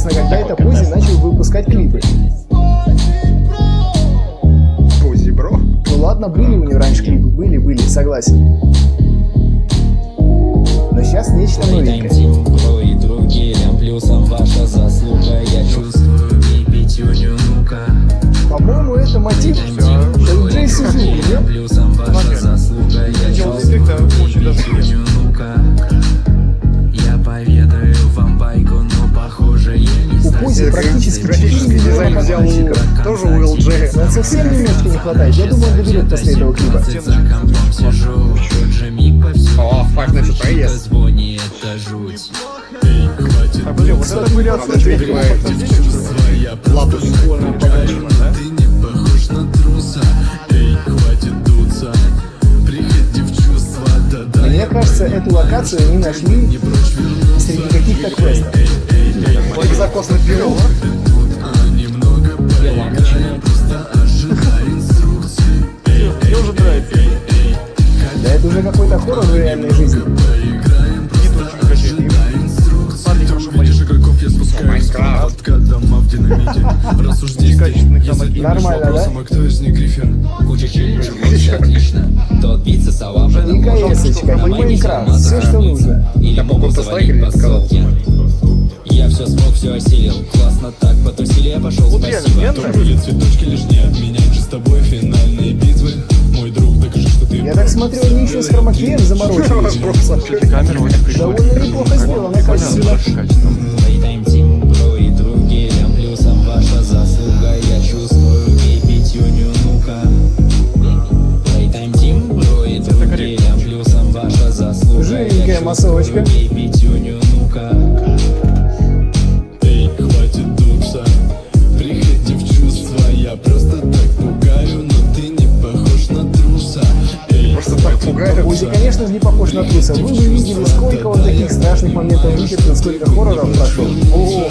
Интересно, когда это Пози начал выпускать клипы? Пози, бро. Ну ладно, были у него раньше клипы, были, были, согласен. Но сейчас нечто новенькое. Тим, бро и другим Плюсом ваша заслуга Я чувствую и пятюню, ну-ка По-моему, это мотив Джей Сузуки, нет? Плюсом ваша заслуга Я чувствую пятюню, практически Графический 4 дизайн взял тоже у LG. Но совсем немножко не хватает. Я думаю, он доберет после этого клипа. О. Звони, это жуть А, подожди, вот это Правда, перебивает. Лапус. Ты не похож на труса Эй, хватит дуться Приходи в чувства, да-да Мне кажется, эту локацию они нашли среди каких-то квестов. Закос на пиво. Немного поиграем, просто ожидай инструкции мне уже нравится. Да это уже какой-то хоррор в реальной жизни. Майнкрафт. Дома в динамите здесь Нормально, да? а кто из них грифер? Куча челленджей, очень отлично Тот биться Майнкрафт, все, что нужно. Или могут поставить по ссылке все осилил Классно так, потусили, я пошел, Вот спасибо То нравится. были цветочки лишь не обменять же с тобой финальные битвы Мой друг, докажи, что ты Я так смотрю, они еще с хромакеем заморочились. Очень прикольная. Довольно неплохо сделано, качественно. Качественно. Playtime Team, бро и другие Плюсом ваша заслуга Я чувствую и пятюню, ну-ка Playtime Team, бро и другие Плюсом ваша заслуга Жирненькая Я массовочка. Же, не похож на труса. Вы бы видели, сколько он таких страшных моментов вытерпел, сколько хорроров прошел. Ого.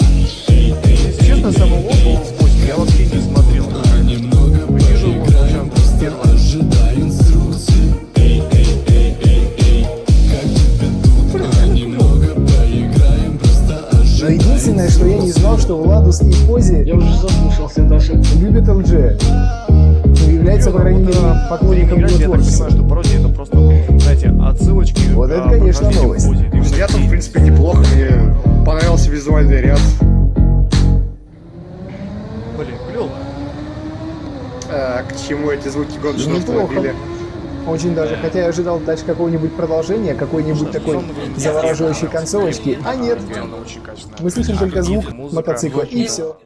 Честно, самого в Пози я вообще не смотрел. немного Вижу его прям первый. Ожидай инструкции Эй, эй, эй, эй, эй Как тебе тут? А немного поиграем Просто Но единственное, что я не знал, что Владус и Пози Я уже заслушался даже. любят ЛДЖ. Ну, является, по крайней мере, поклонником его творчества. Отсылочки. Вот это, а, конечно, новость. Всё. Я там, в принципе, неплохо. Мне понравился визуальный ряд. Блин, клево. Э, К чему эти звуки гоночного Неплохо. автомобиля? Очень даже, хотя я ожидал дальше какого-нибудь продолжения, какой-нибудь такой завораживающей концовочки, а нет. Мы слышим только звук мотоцикла и все.